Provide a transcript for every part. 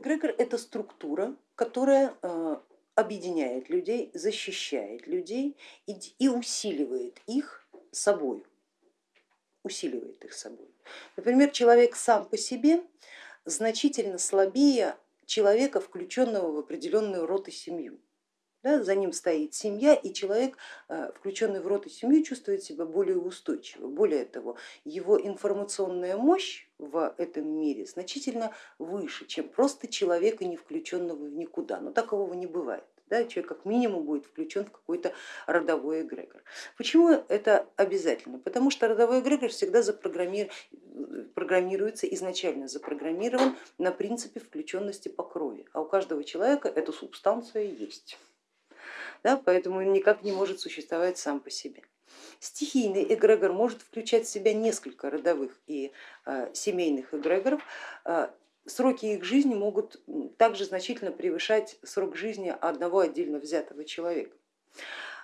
Эгрегор это структура, которая э, объединяет людей, защищает людей и, усиливает их собой, усиливает их собой. Например, человек сам по себе значительно слабее человека, включенного в определенную род семью. Да, за ним стоит семья, и человек, э, включенный в род и семью, чувствует себя более устойчиво. Более того, его информационная мощь в этом мире значительно выше, чем просто человека, не включенного в никуда. Но такового не бывает. Да, человек как минимум будет включен в какой-то родовой эгрегор. Почему это обязательно? Потому что родовой эгрегор всегда запрограммируется, изначально запрограммирован на принципе включенности по крови, а у каждого человека эта субстанция есть да, поэтому никак не может существовать сам по себе. Стихийный эгрегор может включать в себя несколько родовых и э, семейных эгрегоров, э, сроки их жизни могут также значительно превышать срок жизни одного отдельно взятого человека.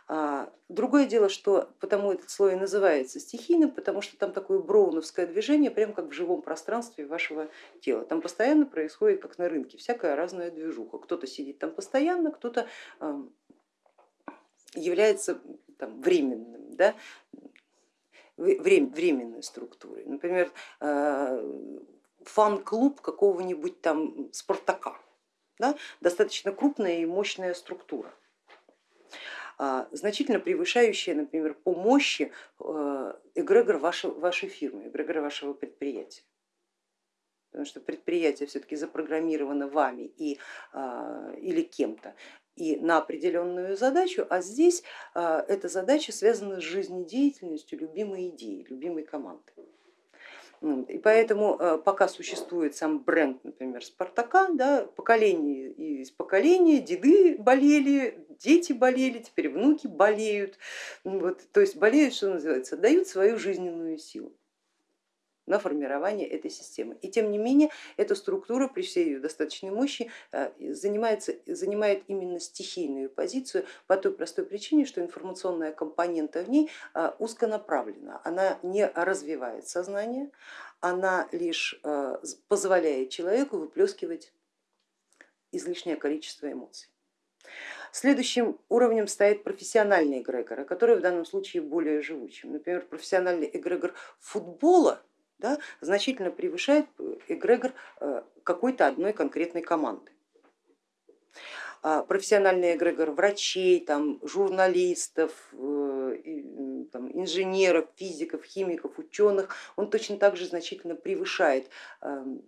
А, другое дело, что потому этот слой и называется стихийным, потому что там такое броуновское движение, прям как в живом пространстве вашего тела. Там постоянно происходит, как на рынке, всякая разная движуха. Кто-то сидит там постоянно, кто-то является там, временным, да, временной структурой. Например, э, фан-клуб какого-нибудь там Спартака, да, достаточно крупная и мощная структура, а, значительно превышающая, например, по мощи э, эгрегор вашей, вашей фирмы, эгрегор вашего предприятия. Потому что предприятие все-таки запрограммировано вами и, а, или кем-то и на определенную задачу, а здесь а, эта задача связана с жизнедеятельностью любимой идеи, любимой команды. И поэтому а, пока существует сам бренд, например, Спартака, да, поколение из поколения, деды болели, дети болели, теперь внуки болеют, вот, то есть болеют, что называется, дают свою жизненную силу на формирование этой системы. И тем не менее эта структура при всей ее достаточной мощи э, занимается, занимает именно стихийную позицию по той простой причине, что информационная компонента в ней э, узконаправлена, она не развивает сознание, она лишь э, позволяет человеку выплескивать излишнее количество эмоций. Следующим уровнем стоит профессиональный эгрегор, который в данном случае более живучим. Например, профессиональный эгрегор футбола да, значительно превышает эгрегор э, какой-то одной конкретной команды. А профессиональный эгрегор врачей, там, журналистов, э, там, инженеров, физиков, химиков, ученых, он точно так же значительно превышает эм,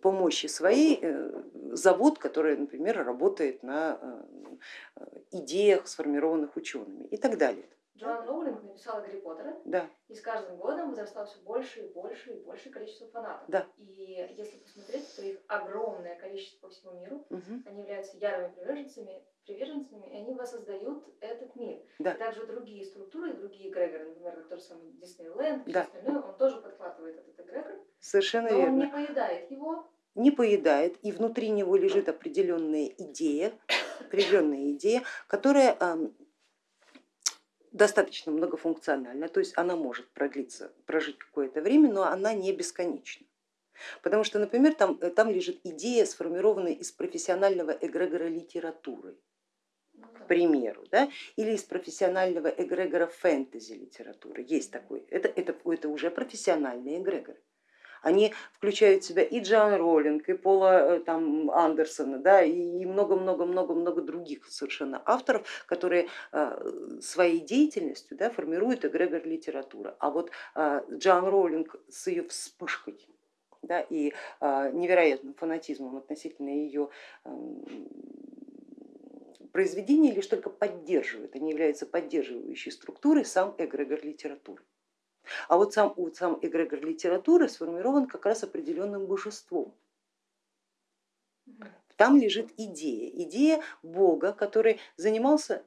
по мощи своей э, завод, который, например, работает на идеях, сформированных учеными и так далее. Джоан Роулинг написала Гарри Поттера, да. и с каждым годом возрастало все больше и больше и больше количество фанатов. Да. И если посмотреть, то их огромное количество по всему миру, угу. они являются ярыми приверженцами, приверженцами, и они воссоздают этот мир. Да. И также другие структуры, другие эгрегоры, например, как тот же самый Диснейленд, да. остальное, он тоже подхватывает этот эгрегор. Совершенно но верно. он не поедает его. Не поедает, и внутри него лежит определенная идея, определенная идея, которая достаточно многофункциональна, то есть она может продлиться, прожить какое-то время, но она не бесконечна. Потому что, например, там, э, там лежит идея, сформированная из профессионального эгрегора литературы, Ну к примеру, да? или из профессионального эгрегора фэнтези литературы. Есть такой, это, это, это уже профессиональные эгрегоры. Они включают в себя и Джоан Роллинг, и Пола э, там, Андерсона, да, и много-много-много-много других совершенно авторов, которые э, своей деятельностью да, формируют эгрегор литературы. А вот э, Джоан Роллинг с ее вспышкой да, и невероятным фанатизмом относительно ее эм, произведений лишь только поддерживает, они являются поддерживающей структурой сам эгрегор литературы. А вот сам, вот сам эгрегор литературы сформирован как раз определенным божеством. Там лежит идея, идея Бога, который занимался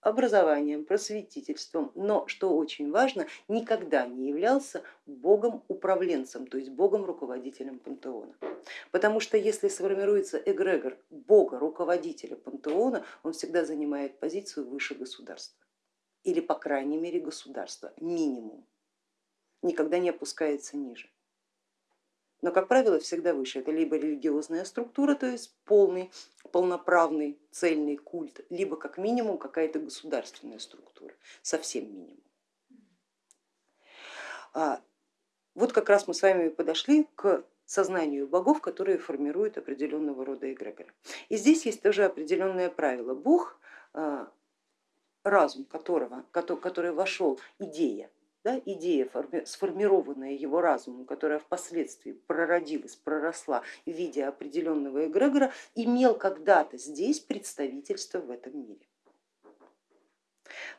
образованием, просветительством, но, что очень важно, никогда не являлся богом-управленцем, то есть богом-руководителем пантеона. Потому что если сформируется эгрегор бога-руководителя пантеона, он всегда занимает позицию выше государства или по крайней мере государства, минимум никогда не опускается ниже. но, как правило, всегда выше. Это либо религиозная структура, то есть полный, полноправный, цельный культ, либо как минимум какая-то государственная структура, совсем минимум. А, вот как раз мы с вами подошли к сознанию богов, которые формируют определенного рода эгрегоры. И здесь есть тоже определенное правило. Бог, а, разум которого, который вошел, идея, да, идея, сформированная его разумом, которая впоследствии прородилась, проросла в виде определенного эгрегора, имел когда-то здесь представительство в этом мире.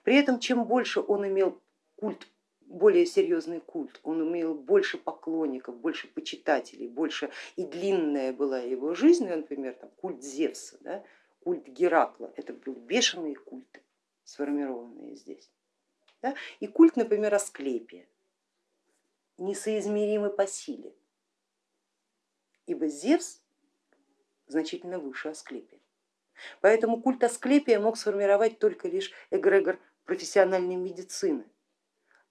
При этом чем больше он имел культ более серьезный культ, он имел больше поклонников, больше почитателей, больше и длинная была его жизнь, например, там, культ Зевса, да, культ Геракла, это были бешеные культы, сформированные здесь. Да? И культ, например, Асклепия, несоизмеримый по силе, ибо Зевс значительно выше Асклепия. Поэтому культ Асклепия мог сформировать только лишь эгрегор профессиональной медицины,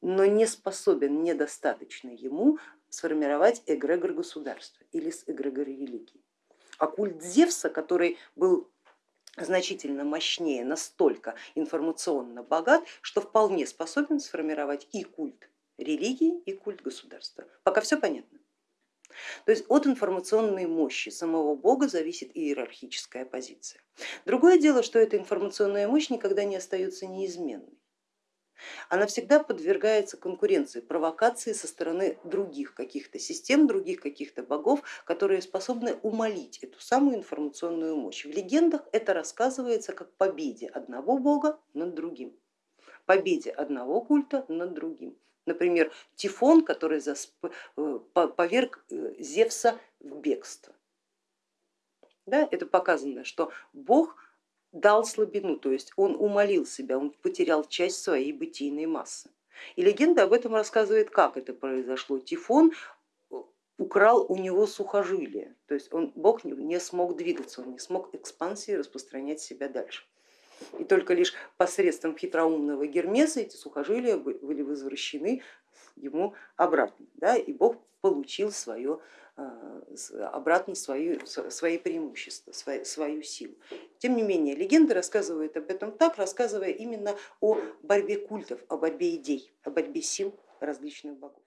но не способен, недостаточно ему сформировать эгрегор государства или эгрегор религии. А культ Зевса, который был значительно мощнее, настолько информационно богат, что вполне способен сформировать и культ религии, и культ государства. Пока все понятно. То есть от информационной мощи самого бога зависит иерархическая позиция. Другое дело, что эта информационная мощь никогда не остается неизменной она всегда подвергается конкуренции, провокации со стороны других каких-то систем, других каких-то богов, которые способны умолить эту самую информационную мощь. В легендах это рассказывается как победе одного бога над другим, победе одного культа над другим. Например, Тифон, который э, поверг э, Зевса в бегство. Да, это показано, что бог дал слабину, то есть он умолил себя, он потерял часть своей бытийной массы. И легенда об этом рассказывает, как это произошло. Тифон э, украл у него сухожилие, то есть он, Бог не смог двигаться, он не смог экспансии распространять себя дальше. И только лишь посредством хитроумного Гермеса эти сухожилия были возвращены ему обратно, да, и Бог получил свое обратно свою, свои преимущества, свою, свою силу. Тем не менее, легенда рассказывает об этом так, рассказывая именно о борьбе культов, о борьбе идей, о борьбе сил различных богов.